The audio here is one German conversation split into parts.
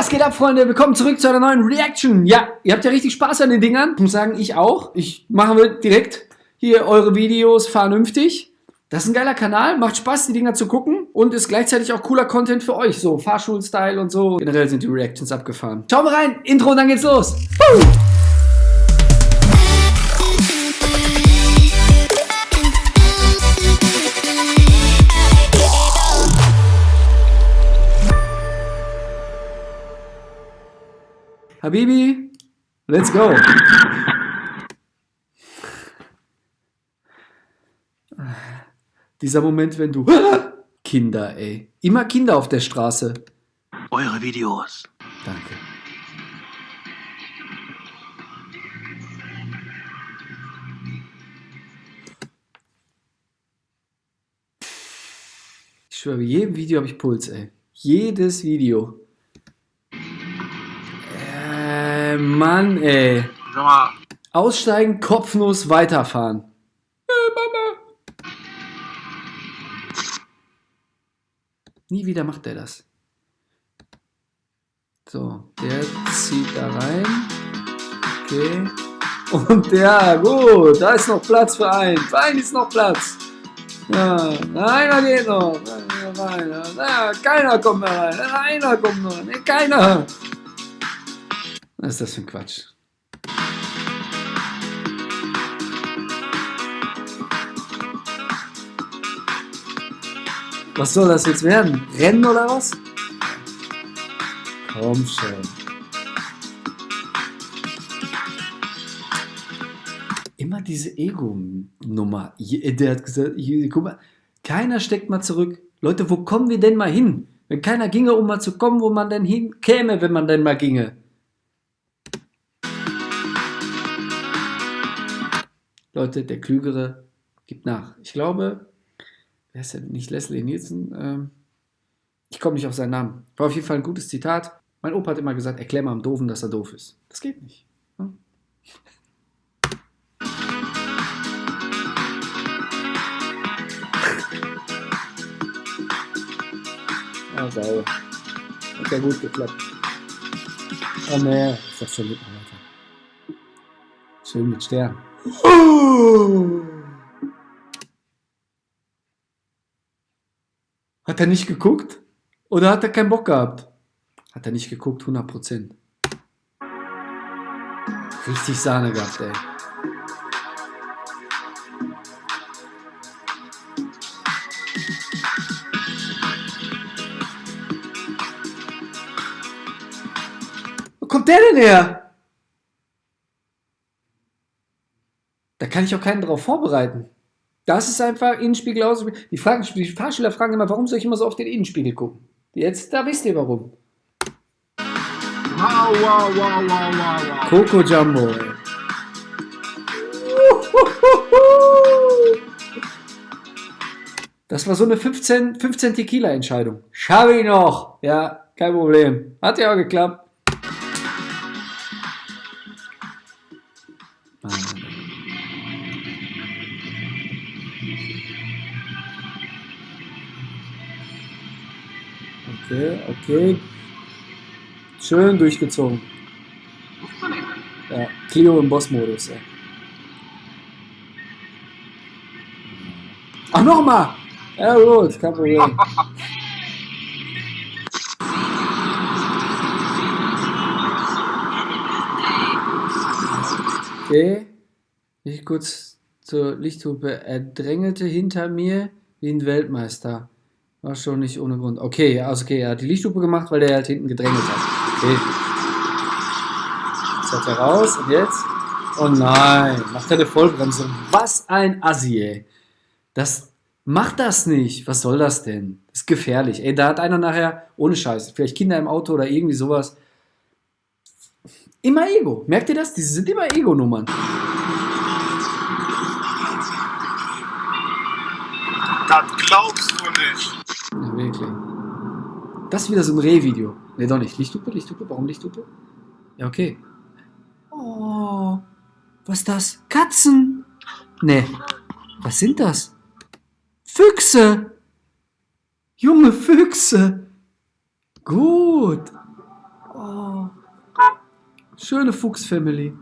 Was geht ab, Freunde? Willkommen zurück zu einer neuen Reaction. Ja, ihr habt ja richtig Spaß an den Dingern. Ich muss sagen, ich auch. Ich mache direkt hier eure Videos vernünftig. Das ist ein geiler Kanal, macht Spaß, die Dinger zu gucken und ist gleichzeitig auch cooler Content für euch, so Fahrschulstyle und so. Generell sind die Reactions abgefahren. Schauen wir rein, Intro und dann geht's los. Woo! Habibi, let's go. Dieser Moment, wenn du... Kinder, ey. Immer Kinder auf der Straße. Eure Videos. Danke. Ich schwöre, bei jedem Video habe ich Puls, ey. Jedes Video. Äh, Mann, ey. Sag mal. Aussteigen, kopflos weiterfahren. Äh, Mama. Nie wieder macht er das. So, der zieht da rein. Okay. Und ja, gut, da ist noch Platz für einen. Für einen ist noch Platz. Ja, einer geht noch. Einer, ja, keiner kommt mehr rein. Einer kommt noch. Nee, keiner. Was ist das für ein Quatsch? Was soll das jetzt werden? Rennen oder was? Komm schon. Immer diese Ego-Nummer. Der hat gesagt, guck mal, keiner steckt mal zurück. Leute, wo kommen wir denn mal hin? Wenn keiner ginge, um mal zu kommen, wo man denn hinkäme, wenn man denn mal ginge. Leute, der Klügere gibt nach. Ich glaube, wer ist denn nicht Leslie Nielsen? Ähm, ich komme nicht auf seinen Namen. War auf jeden Fall ein gutes Zitat. Mein Opa hat immer gesagt, erklär mal am Doofen, dass er doof ist. Das geht nicht. Hm? Ah, sauer. Hat ja gut geklappt. Oh ne, ist das schon mit weiter. Schön mit Stern. Hat er nicht geguckt? Oder hat er keinen Bock gehabt? Hat er nicht geguckt, 100%. Richtig Sahne gehabt, ey. Wo kommt der denn her? Da kann ich auch keinen drauf vorbereiten. Das ist einfach Innenspiegel aus. Die, fragen, die Fahrschüler fragen immer, warum soll ich immer so auf den Innenspiegel gucken? Jetzt, da wisst ihr warum. Wow, wow, wow, wow, wow, Coco Jumbo. Das war so eine 15, 15 Tequila-Entscheidung. Schaffe ich noch. Ja, kein Problem. Hat ja auch geklappt. Okay, okay. Schön durchgezogen. Ja, Clio im Boss-Modus. Ja. Ach, nochmal! Ja gut, kein Problem. Okay. Ich kurz zur Lichthupe. Er drängelte hinter mir wie ein Weltmeister. War schon nicht ohne Grund. Okay, also okay, er hat die Lichthupe gemacht, weil der halt hinten gedrängelt hat. Okay. Jetzt hat er raus und jetzt? Oh nein, macht er eine Vollbremse. Was ein Assi, ey. Das macht das nicht. Was soll das denn? Das ist gefährlich. Ey, da hat einer nachher, ohne Scheiß, vielleicht Kinder im Auto oder irgendwie sowas. Immer Ego. Merkt ihr das? Diese sind immer Ego-Nummern. Das glaubst du nicht. Ja, wirklich. Das ist wieder so ein Reh-Video. Ne, doch nicht. Lichthupe, Lichthupe. Warum Lichthupe? Ja, okay. Oh, was ist das? Katzen? Ne, was sind das? Füchse! Junge Füchse! Gut! Oh. Schöne Fuchs-Family.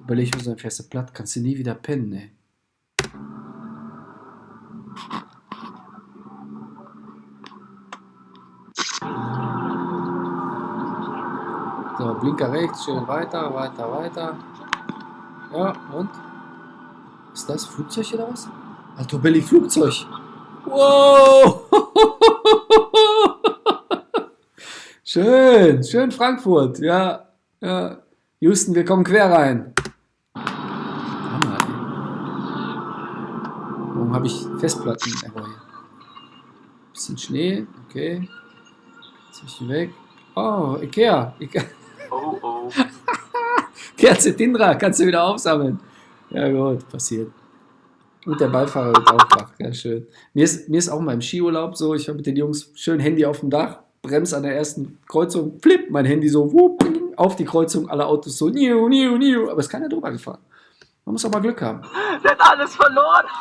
Überleg so ein fester Blatt, kannst du nie wieder pennen, ey. So, Blinker rechts, schön weiter, weiter, weiter. Ja, und? Ist das Flugzeug oder was? Alto Belly Flugzeug. Wow! schön, schön Frankfurt. Ja, ja. Houston, wir kommen quer rein. Hammer, ey. Warum habe ich Festplatten? Error? Bisschen Schnee, okay. Zieh ich die weg. Oh, Ikea. Ikea. Oh, oh. Kerze Tindra, kannst du wieder aufsammeln. Ja gut, passiert. Und der Beifahrer wird auch wach, ja schön. Mir ist, mir ist auch mal im Skiurlaub so, ich war mit den Jungs schön Handy auf dem Dach, bremse an der ersten Kreuzung, flip, mein Handy so, wupp, auf die Kreuzung, alle Autos so, niu, niu, niu, aber es ist keiner drüber gefahren. Man muss auch mal Glück haben. Der hat alles verloren.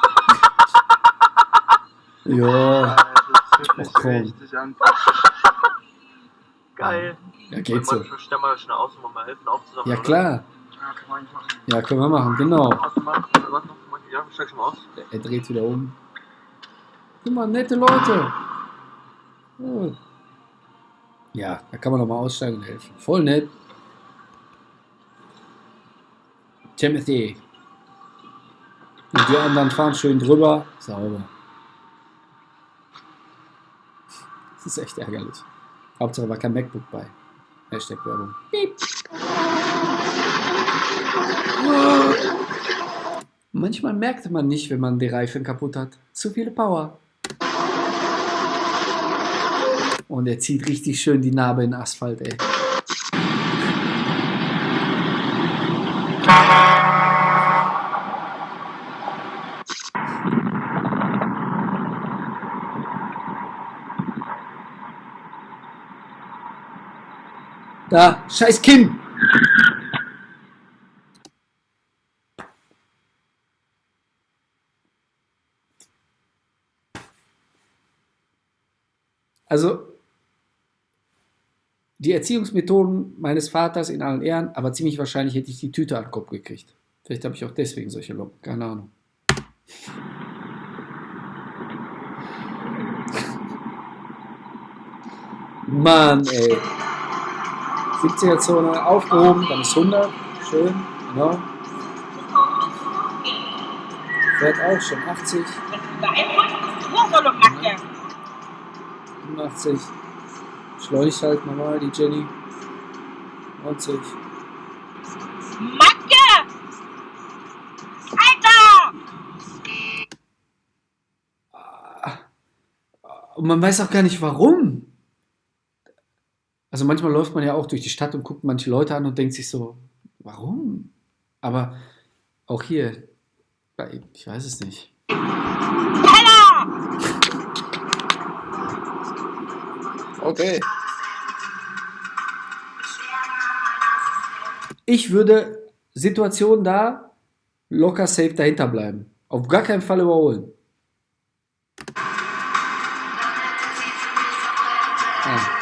Ja, Das sich Ach, komm. Geil. ja geht so. Ich stell mal schnell aus, um mal helfen aufzusammeln. Ja klar, Ja, man nicht machen. ja können wir machen, genau. ja, steig schon mal aus. Er dreht wieder um. Guck mal, nette Leute. Gut. Ja, da kann man noch mal aussteigen und helfen. Voll nett. Timothy. Und die anderen fahren schön drüber. Sauber. Das ist echt ärgerlich. Hauptsache war kein MacBook bei. Hashtag Werbung. Piep. Manchmal merkt man nicht, wenn man die Reifen kaputt hat. Zu viele Power. Und er zieht richtig schön die Narbe in Asphalt, ey. Da, scheiß Kinn! Also, die Erziehungsmethoden meines Vaters in allen Ehren, aber ziemlich wahrscheinlich hätte ich die Tüte an den Kopf gekriegt. Vielleicht habe ich auch deswegen solche Locken, keine Ahnung. Mann, ey. 70er-Zone aufgehoben, dann ist 100. Schön, genau. Fährt auch schon 80, 85. Schleunigt halt normal, die Jenny. 90. Macke! Alter! Und man weiß auch gar nicht warum. Also manchmal läuft man ja auch durch die Stadt und guckt manche Leute an und denkt sich so, warum? Aber auch hier, ich weiß es nicht. Penner! Okay. Ich würde Situation da locker safe dahinter bleiben. Auf gar keinen Fall überholen.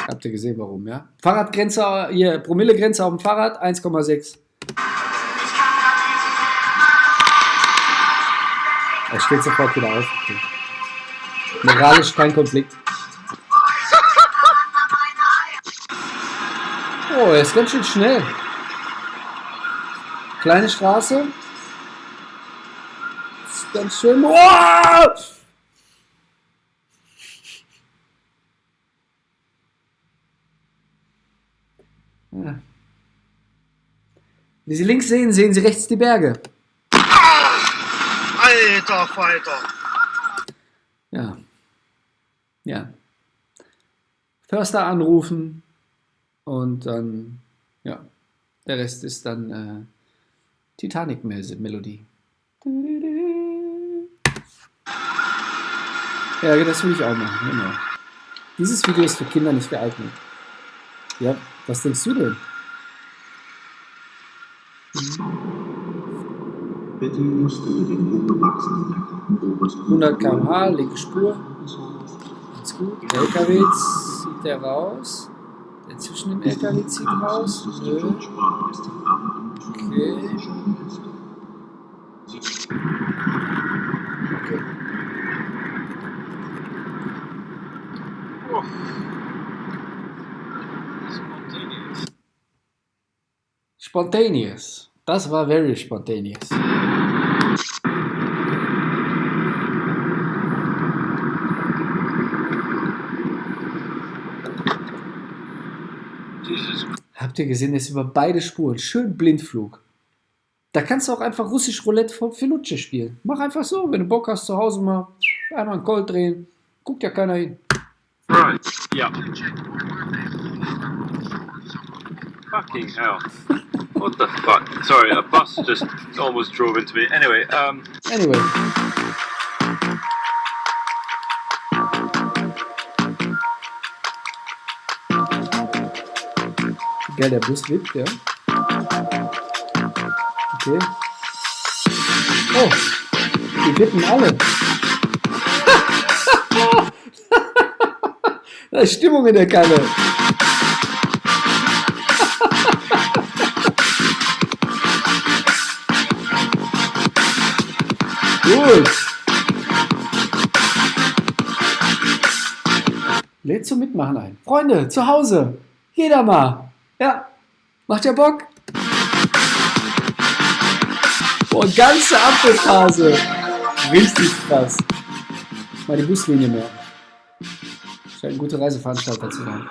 Habt ihr gesehen, warum, ja? Fahrradgrenze, hier, Promillegrenze auf dem Fahrrad, 1,6. Er steht sofort wieder auf. Moralisch kein Konflikt. Oh, er ist ganz schön schnell. Kleine Straße. Ist ganz schön. Oh! Ja. Wie Sie links sehen, sehen Sie rechts die Berge. Alter Falter. Ja. Ja. Förster anrufen und dann, ja, der Rest ist dann äh, Titanic-Melodie. Ja, das will ich auch machen, genau. Dieses Video ist für Kinder nicht geeignet. Ja, was denkst du denn? Bitte musst du den hochgewachsenen Jacken oberst 100 km/h, linke Spur. Ganz gut. Der LKW zieht der raus? Der zwischen dem LKW zieht raus? Nö. Okay. okay. Spontaneous. Das war very spontaneous. Habt ihr gesehen, das ist über beide Spuren. Schön Blindflug. Da kannst du auch einfach russisch Roulette für für Lutsche spielen. Mach einfach so, wenn du Bock hast, zu Hause mal einmal einen Gold drehen. Guckt ja keiner hin. Right. Yeah. Fucking hell. What the fuck? Sorry, a bus just almost drove into me. Anyway, um, Anyway. Geil, der Bus wippt, ja. Okay. Oh, die wippen alle. da ist Stimmung in der Kanne. Gut. Lädt zum Mitmachen ein. Freunde, zu Hause. Jeder mal. Ja. Macht ja Bock? Boah, ganze Apfelphase. Richtig krass. Mal die Buslinie mehr. Scheint ein guter Reiseveranstalter zu sein.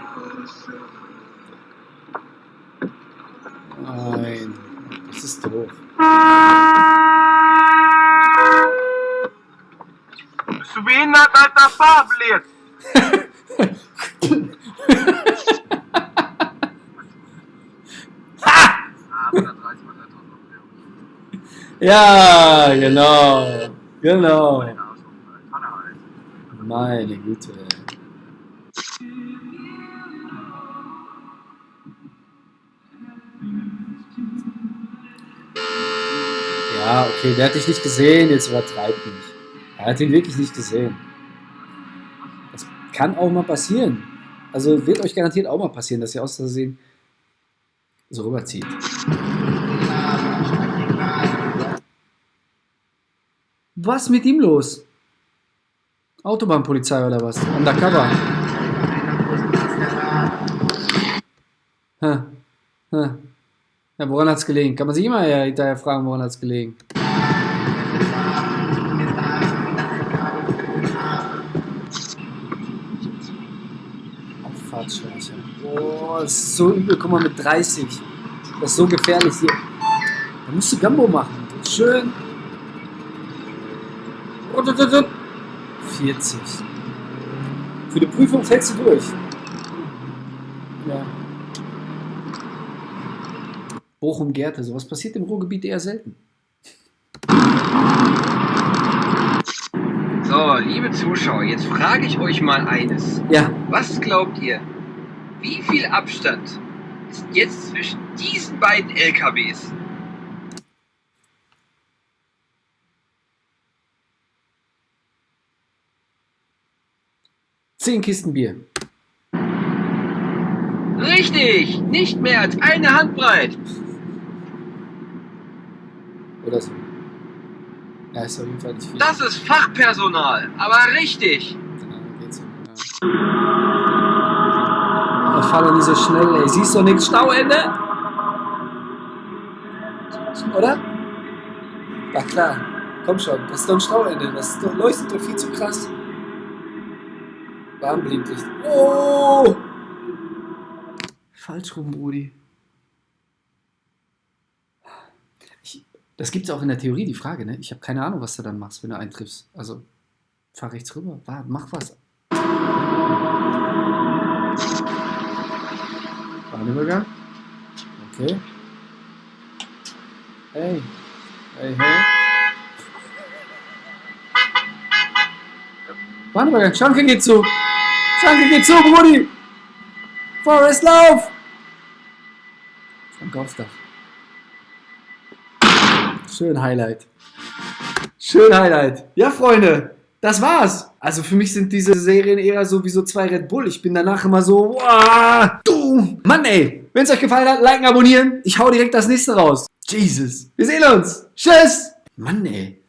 Nein. Das ist doof. Bist du behindert, alter Fahrblitz? Ja, genau. Genau. Meine Güte. Ja, okay, der hat dich nicht gesehen, jetzt übertreib nicht. Er hat ihn wirklich nicht gesehen. Das kann auch mal passieren. Also wird euch garantiert auch mal passieren, dass ihr aus Versehen so rüberzieht. Was mit ihm los? Autobahnpolizei oder was? Undercover. Ja, woran hat's gelegen? Kann man sich immer hinterher fragen, woran hat's gelegen? Abfahrtsscheiße. Boah, das ist so übel. Guck mal, mit 30. Das ist so gefährlich hier. Da musst du Gambo machen. Schön 40. Für die Prüfung fällst du durch. Ja. Bochum-Gerte, sowas passiert im Ruhrgebiet eher selten. So, liebe Zuschauer, jetzt frage ich euch mal eines. Ja, Was glaubt ihr? Wie viel Abstand ist jetzt zwischen diesen beiden LKWs? zehn Kisten Bier. Richtig, nicht mehr als eine Handbreit. Oder so. Ja, ist auf jeden Fall nicht viel. Das ist Fachpersonal, aber richtig. Ja, geht's so. Ja. Fahr doch nicht so schnell, ey. Siehst du nichts? Stauende? Oder? Ja klar. Komm schon, das ist doch ein Stauende. Das ist doch, leuchtet doch viel zu krass. Warnblinklicht. Oh! Falsch rum, Brudi. Ich, das gibt es auch in der Theorie, die Frage, ne? Ich habe keine Ahnung, was du dann machst, wenn du eintriffst. Also, fahr rechts rüber, warte, mach was. Bahnübergang. Okay. Hey. Hey, hey. Bahnübergang, Schranke geht zu. Schranke geht zu, Brudi. Forest, lauf. Schranke aufs Dach. Schön Highlight. Schön Highlight. Ja, Freunde. Das war's. Also für mich sind diese Serien eher so wie so zwei Red Bull. Ich bin danach immer so, wow, du. Mann, ey. Wenn es euch gefallen hat, liken, abonnieren. Ich hau direkt das nächste raus. Jesus. Wir sehen uns. Tschüss. Mann, ey.